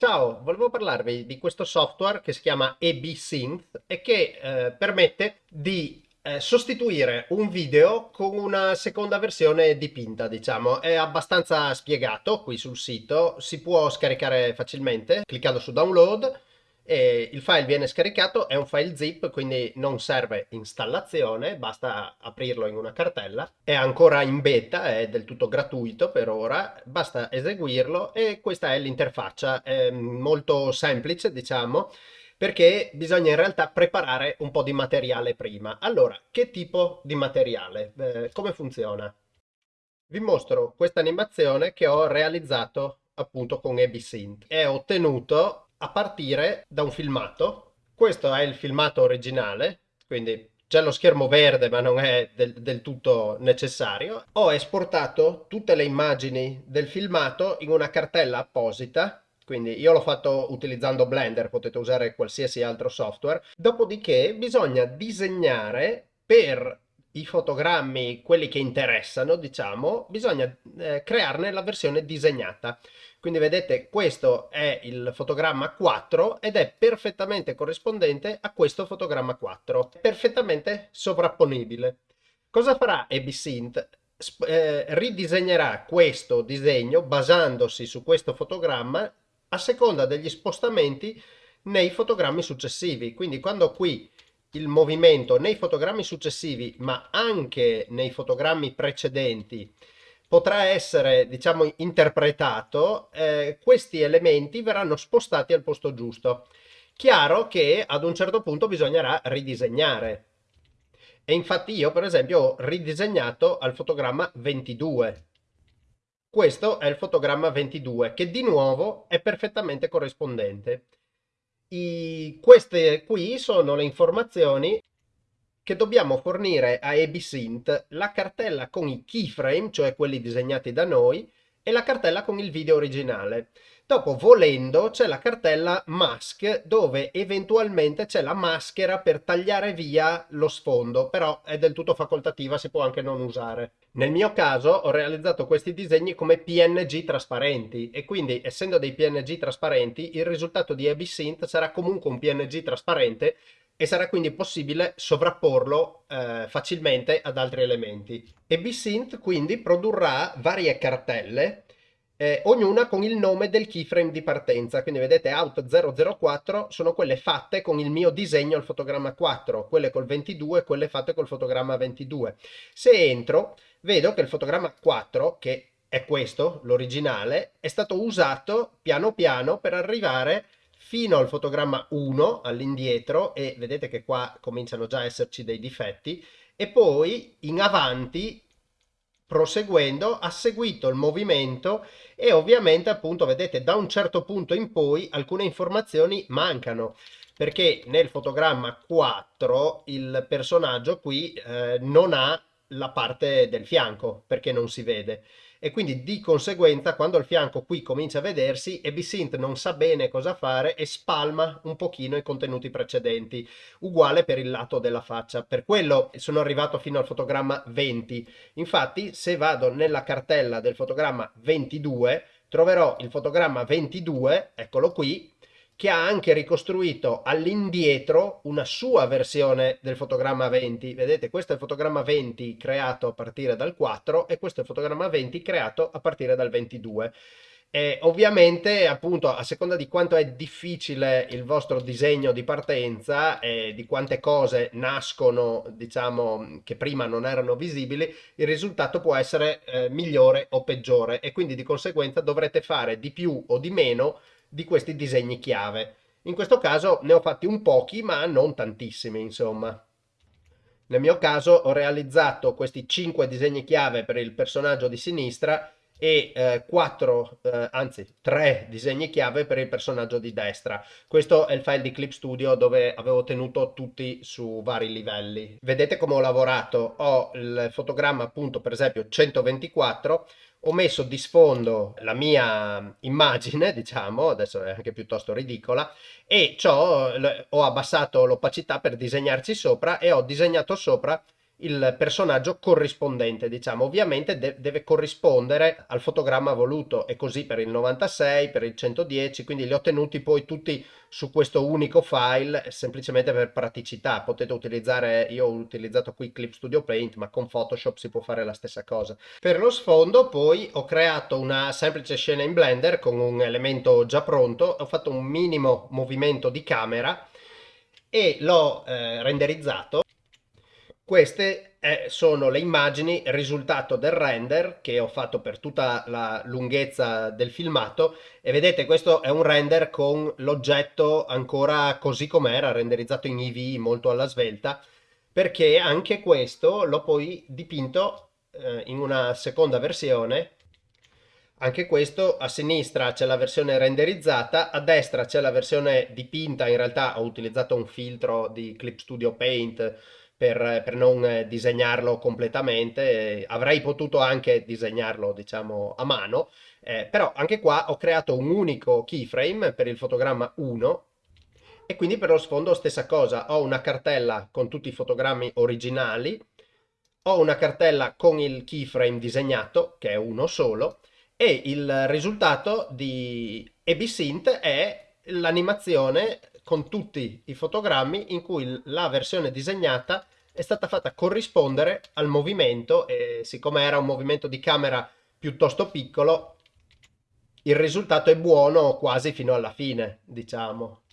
Ciao, volevo parlarvi di questo software che si chiama EB-Synth e che eh, permette di eh, sostituire un video con una seconda versione dipinta, diciamo. È abbastanza spiegato qui sul sito, si può scaricare facilmente cliccando su download e il file viene scaricato, è un file zip quindi non serve installazione, basta aprirlo in una cartella, è ancora in beta, è del tutto gratuito per ora, basta eseguirlo e questa è l'interfaccia, è molto semplice diciamo, perché bisogna in realtà preparare un po' di materiale prima. Allora, che tipo di materiale? Eh, come funziona? Vi mostro questa animazione che ho realizzato appunto con EBSynth. È ottenuto a partire da un filmato. Questo è il filmato originale, quindi c'è lo schermo verde ma non è del, del, tutto necessario. Ho esportato tutte le immagini del filmato in una cartella apposita, quindi io l'ho fatto utilizzando Blender, potete usare qualsiasi altro software. Dopodiché bisogna disegnare per i fotogrammi, quelli che interessano, diciamo, bisogna eh, crearne la versione disegnata. Quindi vedete questo è il fotogramma 4 ed è perfettamente corrispondente a questo fotogramma 4, perfettamente sovrapponibile. Cosa farà EBSynth? Eh, ridisegnerà questo disegno basandosi su questo fotogramma a seconda degli spostamenti nei fotogrammi successivi. Quindi quando qui il movimento nei fotogrammi successivi ma anche nei fotogrammi precedenti potrà essere diciamo interpretato eh, questi elementi verranno spostati al posto giusto. Chiaro che ad un certo punto bisognerà ridisegnare. E infatti io per esempio ho ridisegnato al fotogramma 22 questo è il fotogramma 22 che di nuovo è perfettamente corrispondente. I, queste qui sono le informazioni che dobbiamo fornire a EBSynth la cartella con i keyframe, cioè quelli disegnati da noi, e la cartella con il video originale. Dopo, volendo, c'è la cartella mask dove eventualmente c'è la maschera per tagliare via lo sfondo, però è del tutto facoltativa, si può anche non usare. Nel mio caso ho realizzato questi disegni come PNG trasparenti e quindi essendo dei PNG trasparenti il risultato di EBSynth sarà comunque un PNG trasparente e sarà quindi possibile sovrapporlo eh, facilmente ad altri elementi. E BSynth quindi produrrà varie cartelle, eh, ognuna con il nome del keyframe di partenza, quindi vedete out 004 sono quelle fatte con il mio disegno al fotogramma 4, quelle col 22 quelle fatte col fotogramma 22. Se entro vedo che il fotogramma 4, che è questo, l'originale, è stato usato piano piano per arrivare fino al fotogramma 1 all'indietro e vedete che qua cominciano già a esserci dei difetti e poi in avanti proseguendo ha seguito il movimento e ovviamente appunto vedete da un certo punto in poi alcune informazioni mancano perché nel fotogramma 4 il personaggio qui eh, non ha la parte del fianco perché non si vede e quindi di conseguenza quando il fianco qui comincia a vedersi EBSynth non sa bene cosa fare e spalma un pochino i contenuti precedenti uguale per il lato della faccia. Per quello sono arrivato fino al fotogramma 20 infatti se vado nella cartella del fotogramma 22 troverò il fotogramma 22 eccolo qui che ha anche ricostruito all'indietro una sua versione del fotogramma 20. Vedete, questo è il fotogramma 20 creato a partire dal 4 e questo è il fotogramma 20 creato a partire dal 22. E ovviamente, appunto, a seconda di quanto è difficile il vostro disegno di partenza e di quante cose nascono, diciamo, che prima non erano visibili, il risultato può essere eh, migliore o peggiore e quindi di conseguenza dovrete fare di più o di meno di questi disegni chiave. In questo caso ne ho fatti un pochi, ma non tantissimi, insomma. Nel mio caso ho realizzato questi 5 disegni chiave per il personaggio di sinistra e eh, 4, eh, anzi 3 disegni chiave per il personaggio di destra. Questo è il file di Clip Studio dove avevo tenuto tutti su vari livelli. Vedete come ho lavorato? Ho il fotogramma appunto per esempio 124 ho messo di sfondo la mia immagine, diciamo, adesso è anche piuttosto ridicola, e ho abbassato l'opacità per disegnarci sopra e ho disegnato sopra il personaggio corrispondente, diciamo. Ovviamente de deve corrispondere al fotogramma voluto e così per il 96, per il 110, quindi li ho tenuti poi tutti su questo unico file semplicemente per praticità. Potete utilizzare, io ho utilizzato qui Clip Studio Paint, ma con Photoshop si può fare la stessa cosa. Per lo sfondo poi ho creato una semplice scena in Blender con un elemento già pronto, ho fatto un minimo movimento di camera e l'ho eh, renderizzato queste eh, sono le immagini risultato del render che ho fatto per tutta la lunghezza del filmato. E vedete questo è un render con l'oggetto ancora così com'era, renderizzato in EV molto alla svelta, perché anche questo l'ho poi dipinto eh, in una seconda versione. Anche questo a sinistra c'è la versione renderizzata, a destra c'è la versione dipinta, in realtà ho utilizzato un filtro di Clip Studio Paint per, per non disegnarlo completamente, avrei potuto anche disegnarlo diciamo a mano, eh, però anche qua ho creato un unico keyframe per il fotogramma 1 e quindi per lo sfondo stessa cosa, ho una cartella con tutti i fotogrammi originali, ho una cartella con il keyframe disegnato, che è uno solo, e il risultato di EBSynth è l'animazione con tutti i fotogrammi in cui la versione disegnata è stata fatta corrispondere al movimento e siccome era un movimento di camera piuttosto piccolo il risultato è buono quasi fino alla fine diciamo.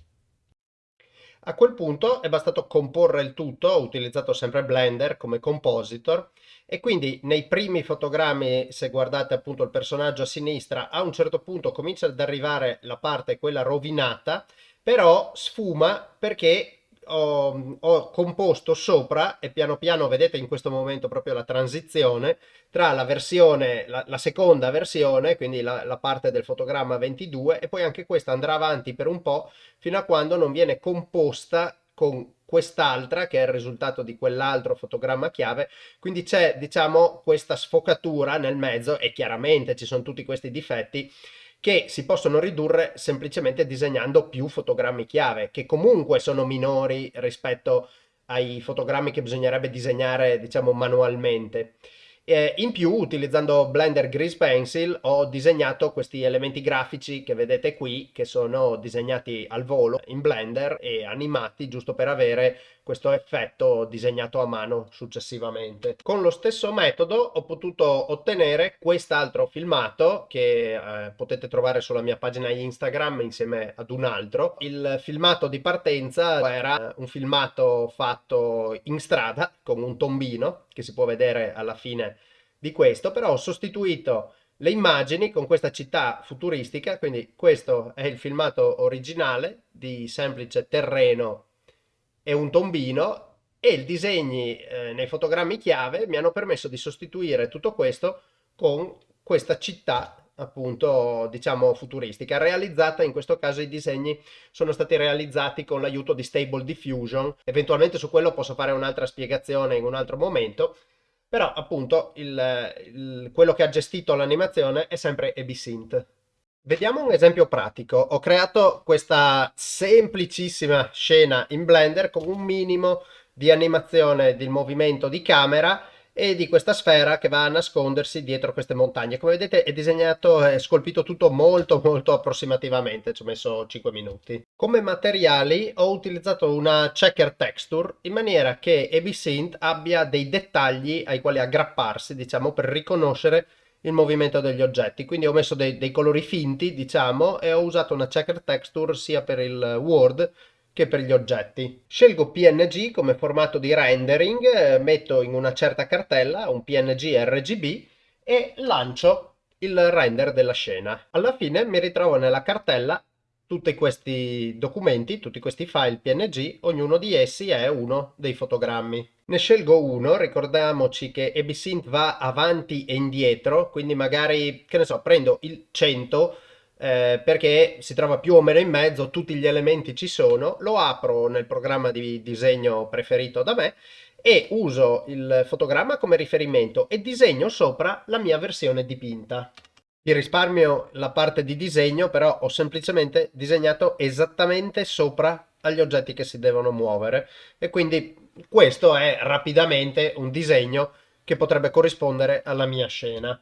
A quel punto è bastato comporre il tutto, ho utilizzato sempre Blender come compositor e quindi nei primi fotogrammi, se guardate appunto il personaggio a sinistra, a un certo punto comincia ad arrivare la parte quella rovinata però sfuma perché ho, ho, composto sopra e piano piano vedete in questo momento proprio la transizione tra la versione, la, la seconda versione, quindi la, la, parte del fotogramma 22 e poi anche questa andrà avanti per un po' fino a quando non viene composta con quest'altra che è il risultato di quell'altro fotogramma chiave. Quindi c'è diciamo questa sfocatura nel mezzo e chiaramente ci sono tutti questi difetti che si possono ridurre semplicemente disegnando più fotogrammi chiave, che comunque sono minori rispetto ai fotogrammi che bisognerebbe disegnare, diciamo, manualmente. Eh, in più, utilizzando Blender Grease Pencil, ho disegnato questi elementi grafici che vedete qui, che sono disegnati al volo in Blender e animati giusto per avere questo effetto disegnato a mano successivamente. Con lo stesso metodo ho potuto ottenere quest'altro filmato che eh, potete trovare sulla mia pagina Instagram insieme ad un altro. Il filmato di partenza era un filmato fatto in strada con un tombino che si può vedere alla fine di questo, però ho sostituito le immagini con questa città futuristica, quindi questo è il filmato originale di semplice terreno e un tombino e i disegni eh, nei fotogrammi chiave mi hanno permesso di sostituire tutto questo con questa città appunto diciamo futuristica realizzata in questo caso i disegni sono stati realizzati con l'aiuto di Stable Diffusion. Eventualmente su quello posso fare un'altra spiegazione in un altro momento però appunto il, il, quello che ha gestito l'animazione è sempre EBSynth Vediamo un esempio pratico. Ho creato questa semplicissima scena in Blender con un minimo di animazione del movimento di camera e di questa sfera che va a nascondersi dietro queste montagne. Come vedete è disegnato e scolpito tutto molto molto approssimativamente, ci ho messo 5 minuti. Come materiali ho utilizzato una checker texture in maniera che EBSynth abbia dei dettagli ai quali aggrapparsi, diciamo, per riconoscere il movimento degli oggetti quindi ho messo dei, dei colori finti diciamo e ho usato una checker texture sia per il Word che per gli oggetti. Scelgo PNG come formato di rendering, eh, metto in una certa cartella un PNG RGB e lancio il render della scena. Alla fine mi ritrovo nella cartella tutti questi documenti, tutti questi file PNG, ognuno di essi è uno dei fotogrammi. Ne scelgo uno, ricordiamoci che EBSynth va avanti e indietro, quindi magari, che ne so, prendo il 100 eh, perché si trova più o meno in mezzo, tutti gli elementi ci sono, lo apro nel programma di disegno preferito da me e uso il fotogramma come riferimento e disegno sopra la mia versione dipinta. Vi risparmio la parte di disegno, però ho semplicemente disegnato esattamente sopra agli oggetti che si devono muovere e quindi questo è rapidamente un disegno che potrebbe corrispondere alla mia scena.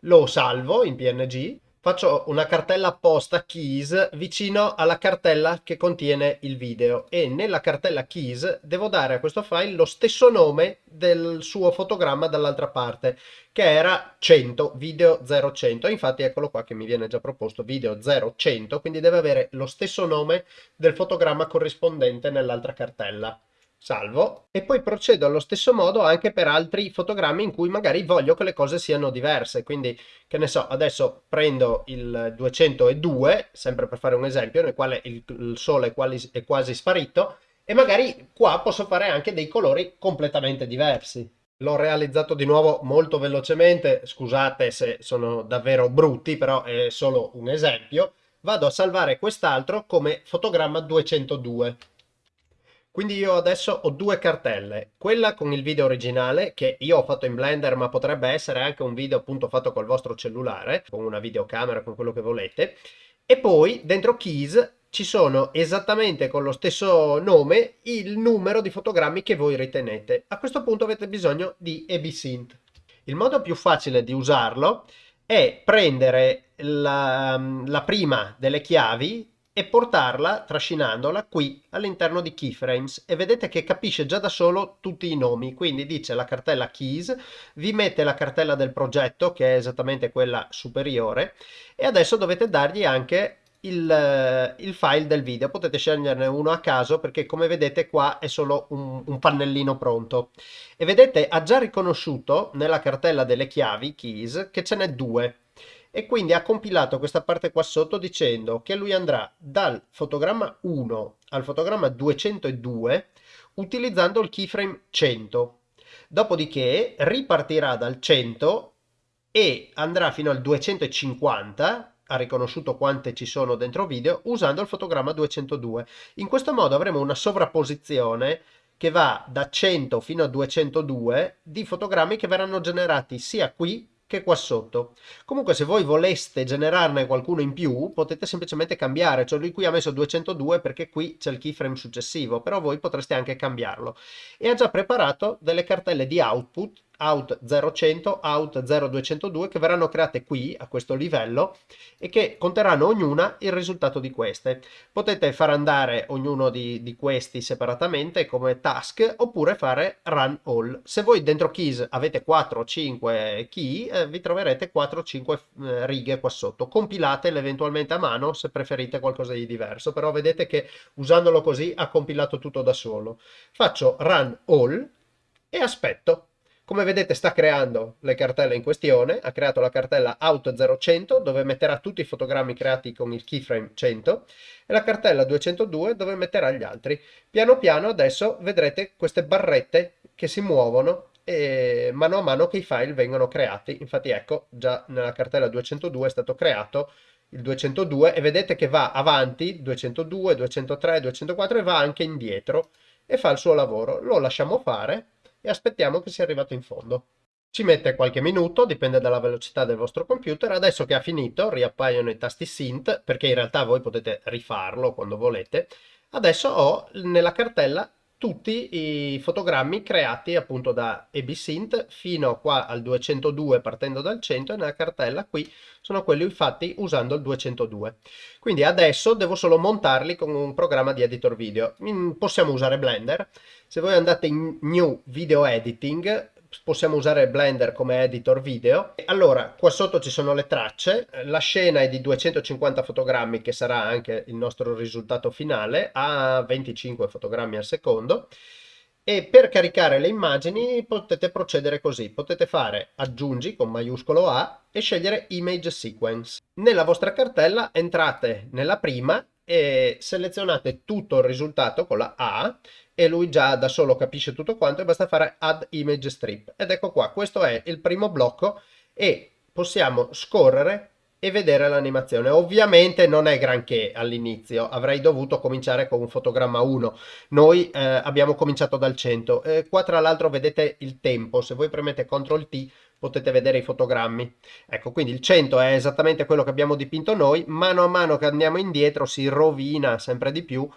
Lo salvo in PNG faccio una cartella apposta keys vicino alla cartella che contiene il video. E nella cartella keys devo dare a questo file lo stesso nome del suo fotogramma dall'altra parte che era 100 video 0100 infatti eccolo qua che mi viene già proposto video 0100 quindi deve avere lo stesso nome del fotogramma corrispondente nell'altra cartella salvo e poi procedo allo stesso modo anche per altri fotogrammi in cui magari voglio che le cose siano diverse quindi che ne so adesso prendo il 202 sempre per fare un esempio nel quale il, il sole è quasi, è quasi sparito e magari qua posso fare anche dei colori completamente diversi L'ho realizzato di nuovo molto velocemente, scusate se sono davvero brutti, però è solo un esempio. Vado a salvare quest'altro come fotogramma 202. Quindi io adesso ho due cartelle, quella con il video originale che io ho fatto in Blender ma potrebbe essere anche un video appunto fatto col vostro cellulare, con una videocamera, con quello che volete, e poi dentro Keys ci sono esattamente con lo stesso nome il numero di fotogrammi che voi ritenete. A questo punto avete bisogno di EBSynth. Il modo più facile di usarlo è prendere la, la prima delle chiavi e portarla, trascinandola, qui all'interno di keyframes. E vedete che capisce già da solo tutti i nomi, quindi dice la cartella keys, vi mette la cartella del progetto che è esattamente quella superiore e adesso dovete dargli anche il, il, file del video. Potete sceglierne uno a caso perché come vedete qua è solo un, un, pannellino pronto. E vedete ha già riconosciuto nella cartella delle chiavi keys che ce n'è due e quindi ha compilato questa parte qua sotto dicendo che lui andrà dal fotogramma 1 al fotogramma 202 utilizzando il keyframe 100 dopodiché ripartirà dal 100 e andrà fino al 250 ha riconosciuto quante ci sono dentro video usando il fotogramma 202 in questo modo avremo una sovrapposizione che va da 100 fino a 202 di fotogrammi che verranno generati sia qui che qua sotto. Comunque se voi voleste generarne qualcuno in più potete semplicemente cambiare, cioè lui qui ha messo 202 perché qui c'è il keyframe successivo, però voi potreste anche cambiarlo. E ha già preparato delle cartelle di output out 0100, out 0202 che verranno create qui a questo livello e che conterranno ognuna il risultato di queste. Potete far andare ognuno di, di questi separatamente come task oppure fare run all. Se voi dentro keys avete 4 o 5 key eh, vi troverete 4 o 5 eh, righe qua sotto. Compilatele eventualmente a mano se preferite qualcosa di diverso, però vedete che usandolo così ha compilato tutto da solo. Faccio run all e aspetto come vedete sta creando le cartelle in questione, ha creato la cartella Out 0100 dove metterà tutti i fotogrammi creati con il keyframe 100 e la cartella 202 dove metterà gli altri. Piano piano adesso vedrete queste barrette che si muovono e mano a mano che i file vengono creati. Infatti ecco, già nella cartella 202 è stato creato il 202 e vedete che va avanti 202, 203, 204 e va anche indietro e fa il suo lavoro. Lo lasciamo fare e aspettiamo che sia arrivato in fondo. Ci mette qualche minuto, dipende dalla velocità del vostro computer. Adesso che ha finito, riappaiono i tasti Synth, perché in realtà voi potete rifarlo quando volete. Adesso ho nella cartella tutti i fotogrammi creati appunto da EBSynth fino qua al 202 partendo dal 100 e nella cartella qui sono quelli fatti usando il 202. Quindi adesso devo solo montarli con un programma di editor video. Possiamo usare Blender. Se voi andate in New Video Editing possiamo usare Blender come editor video. Allora, qua sotto ci sono le tracce, la scena è di 250 fotogrammi che sarà anche il nostro risultato finale, a 25 fotogrammi al secondo. E per caricare le immagini potete procedere così, potete fare aggiungi con maiuscolo A e scegliere image sequence. Nella vostra cartella entrate nella prima e selezionate tutto il risultato con la A e lui già da solo capisce tutto quanto e basta fare add image strip. Ed ecco qua questo è il primo blocco e possiamo scorrere e vedere l'animazione. Ovviamente non è granché all'inizio avrei dovuto cominciare con un fotogramma 1 noi eh, abbiamo cominciato dal 100 eh, qua tra l'altro vedete il tempo se voi premete CTRL T potete vedere i fotogrammi ecco quindi il 100 è esattamente quello che abbiamo dipinto noi mano a mano che andiamo indietro si rovina sempre di più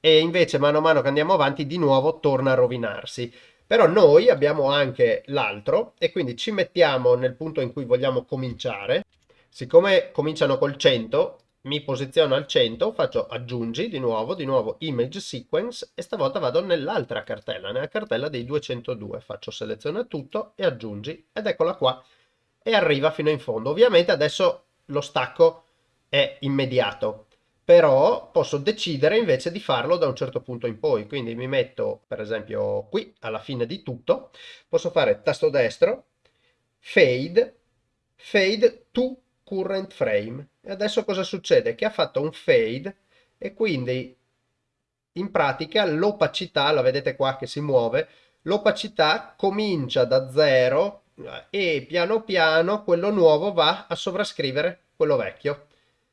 e invece mano a mano che andiamo avanti di nuovo torna a rovinarsi. Però noi abbiamo anche l'altro e quindi ci mettiamo nel punto in cui vogliamo cominciare. Siccome cominciano col 100, mi posiziono al 100, faccio aggiungi di nuovo, di nuovo image sequence e stavolta vado nell'altra cartella, nella cartella dei 202, faccio seleziona tutto e aggiungi ed eccola qua e arriva fino in fondo. Ovviamente adesso lo stacco è immediato, però posso decidere invece di farlo da un certo punto in poi, quindi mi metto per esempio qui alla fine di tutto, posso fare tasto destro, fade, fade to current frame. E adesso cosa succede? Che ha fatto un fade e quindi in pratica l'opacità, la vedete qua che si muove, l'opacità comincia da zero e piano piano quello nuovo va a sovrascrivere quello vecchio.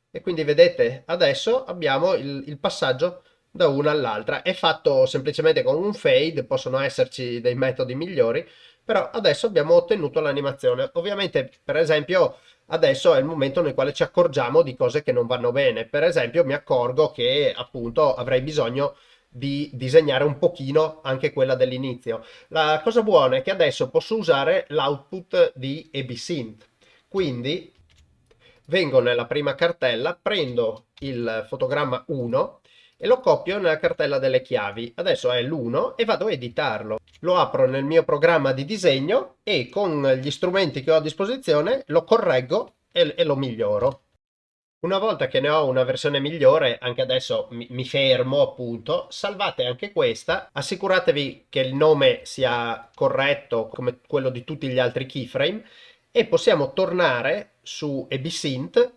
E quindi vedete adesso abbiamo il, il passaggio da una all'altra. È fatto semplicemente con un fade, possono esserci dei metodi migliori, però adesso abbiamo ottenuto l'animazione. Ovviamente, per esempio, adesso è il momento nel quale ci accorgiamo di cose che non vanno bene. Per esempio mi accorgo che appunto avrei bisogno di disegnare un pochino anche quella dell'inizio. La cosa buona è che adesso posso usare l'output di EBSynth. Quindi vengo nella prima cartella, prendo il fotogramma 1 e lo copio nella cartella delle chiavi. Adesso è l'1 e vado a editarlo. Lo apro nel mio programma di disegno e con gli strumenti che ho a disposizione lo correggo e, e lo miglioro. Una volta che ne ho una versione migliore, anche adesso mi, mi, fermo appunto, salvate anche questa, assicuratevi che il nome sia corretto come quello di tutti gli altri keyframe e possiamo tornare su EBSynth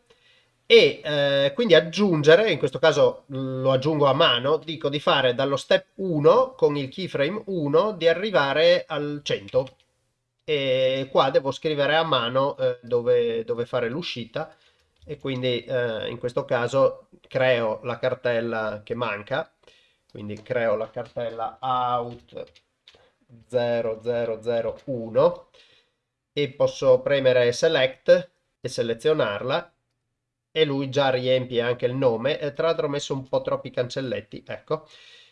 e eh, quindi aggiungere, in questo caso lo aggiungo a mano, dico di fare dallo step 1 con il keyframe 1 di arrivare al 100 e qua devo scrivere a mano eh, dove, dove, fare l'uscita. E quindi eh, in questo caso creo la cartella che manca. Quindi creo la cartella out 0001 e posso premere select e selezionarla e lui già riempie anche il nome, e tra l'altro ho messo un po' troppi cancelletti, ecco.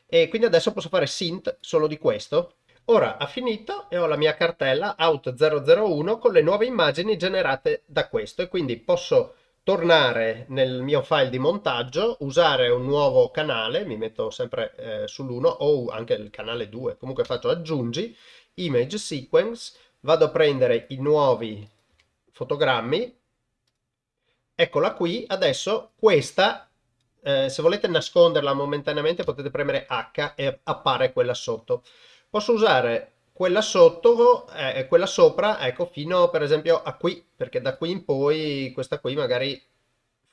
E quindi adesso posso fare synth solo di questo. Ora ha finito e ho la mia cartella out001 con le nuove immagini generate da questo e quindi posso tornare nel mio file di montaggio, usare un nuovo canale, mi metto sempre eh, sull'1 o anche il canale 2, comunque faccio aggiungi, image sequence, vado a prendere i nuovi fotogrammi, Eccola qui, adesso questa, eh, se volete nasconderla momentaneamente potete premere H e appare quella sotto. Posso usare quella sotto e eh, quella sopra, ecco, fino per esempio a qui, perché da qui in poi questa qui magari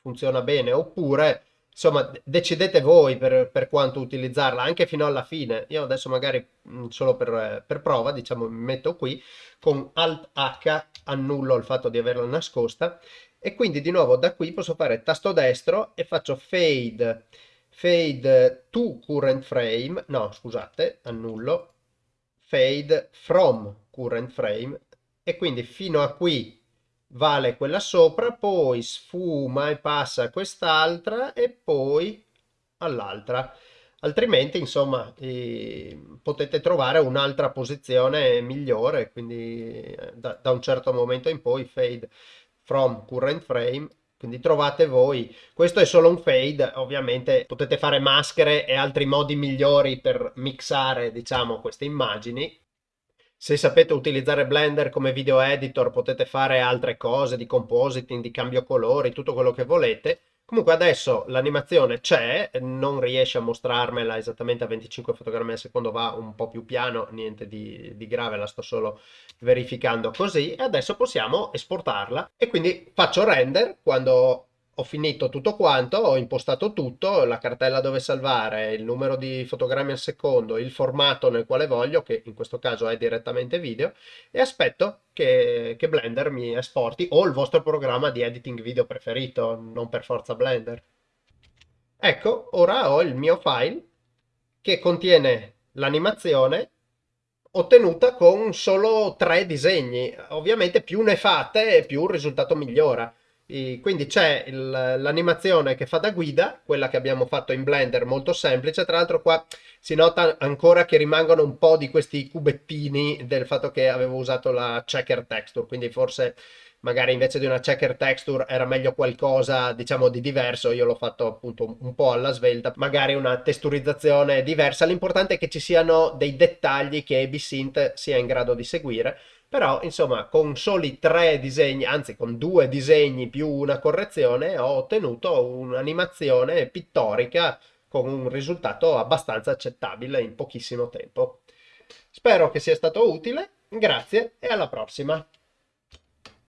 funziona bene, oppure insomma decidete voi per, per, quanto utilizzarla anche fino alla fine io adesso magari mm, solo per, per, prova diciamo mi metto qui con alt h annullo il fatto di averla nascosta e quindi di nuovo da qui posso fare tasto destro e faccio fade fade to current frame no scusate annullo fade from current frame e quindi fino a qui vale quella sopra poi sfuma e passa quest'altra e poi all'altra. Altrimenti insomma eh, potete trovare un'altra posizione migliore quindi eh, da, da un certo momento in poi fade from current frame quindi trovate voi. Questo è solo un fade ovviamente potete fare maschere e altri modi migliori per mixare diciamo queste immagini. Se sapete utilizzare Blender come video editor potete fare altre cose di compositing, di cambio colori, tutto quello che volete Comunque adesso l'animazione c'è, non riesce a mostrarmela esattamente a 25 fotogrammi al secondo, va un po' più piano, niente di, di grave, la sto solo verificando così. E adesso possiamo esportarla e quindi faccio render quando ho finito tutto quanto, ho impostato tutto, la cartella dove salvare, il numero di fotogrammi al secondo, il formato nel quale voglio, che in questo caso è direttamente video, e aspetto che, che Blender mi esporti o il vostro programma di editing video preferito, non per forza Blender. Ecco, ora ho il mio file che contiene l'animazione ottenuta con solo tre disegni. Ovviamente più ne fate più il risultato migliora quindi c'è l'animazione che fa da guida, quella che abbiamo fatto in Blender, molto semplice. Tra l'altro qua si nota ancora che rimangono un po' di questi cubettini del fatto che avevo usato la checker texture, quindi forse magari invece di una checker texture era meglio qualcosa diciamo di diverso, io l'ho fatto appunto un po' alla svelta, magari una testurizzazione diversa, l'importante è che ci siano dei dettagli che ABSynth sia in grado di seguire però, insomma, con soli tre disegni, anzi con due disegni più una correzione, ho ottenuto un'animazione pittorica con un risultato abbastanza accettabile in pochissimo tempo. Spero che sia stato utile, grazie e alla prossima!